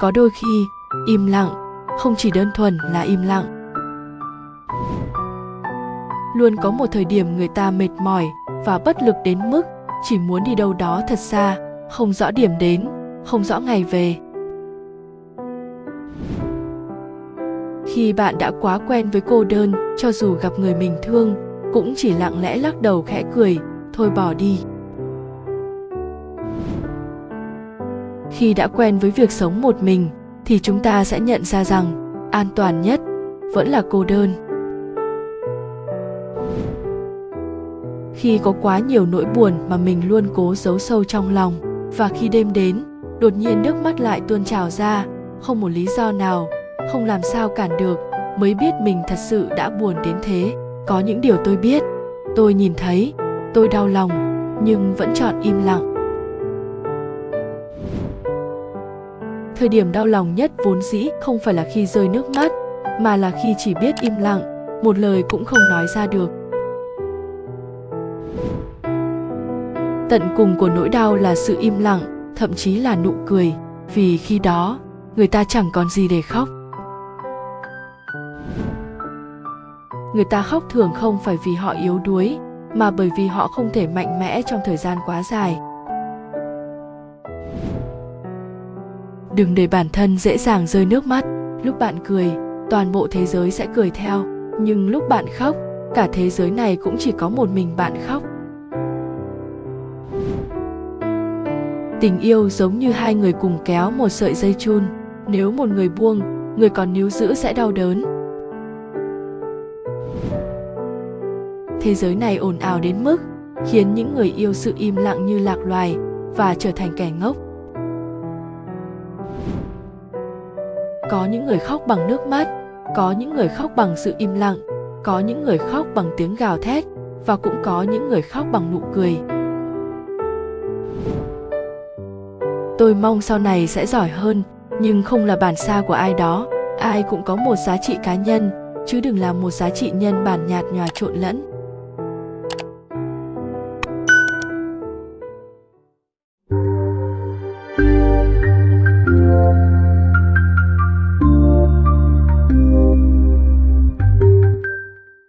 có đôi khi, im lặng không chỉ đơn thuần là im lặng. Luôn có một thời điểm người ta mệt mỏi và bất lực đến mức chỉ muốn đi đâu đó thật xa, không rõ điểm đến, không rõ ngày về. Khi bạn đã quá quen với cô đơn cho dù gặp người mình thương, cũng chỉ lặng lẽ lắc đầu khẽ cười, thôi bỏ đi. Khi đã quen với việc sống một mình, thì chúng ta sẽ nhận ra rằng an toàn nhất vẫn là cô đơn. Khi có quá nhiều nỗi buồn mà mình luôn cố giấu sâu trong lòng, và khi đêm đến, đột nhiên nước mắt lại tuôn trào ra, không một lý do nào, không làm sao cản được, mới biết mình thật sự đã buồn đến thế. Có những điều tôi biết, tôi nhìn thấy, tôi đau lòng, nhưng vẫn chọn im lặng. Thời điểm đau lòng nhất vốn dĩ không phải là khi rơi nước mắt, mà là khi chỉ biết im lặng, một lời cũng không nói ra được. Tận cùng của nỗi đau là sự im lặng, thậm chí là nụ cười, vì khi đó, người ta chẳng còn gì để khóc. Người ta khóc thường không phải vì họ yếu đuối, mà bởi vì họ không thể mạnh mẽ trong thời gian quá dài. Đừng để bản thân dễ dàng rơi nước mắt. Lúc bạn cười, toàn bộ thế giới sẽ cười theo. Nhưng lúc bạn khóc, cả thế giới này cũng chỉ có một mình bạn khóc. Tình yêu giống như hai người cùng kéo một sợi dây chun. Nếu một người buông, người còn níu giữ sẽ đau đớn. Thế giới này ồn ào đến mức khiến những người yêu sự im lặng như lạc loài và trở thành kẻ ngốc. Có những người khóc bằng nước mắt, có những người khóc bằng sự im lặng, có những người khóc bằng tiếng gào thét, và cũng có những người khóc bằng nụ cười. Tôi mong sau này sẽ giỏi hơn, nhưng không là bản sao của ai đó. Ai cũng có một giá trị cá nhân, chứ đừng là một giá trị nhân bản nhạt nhòa trộn lẫn.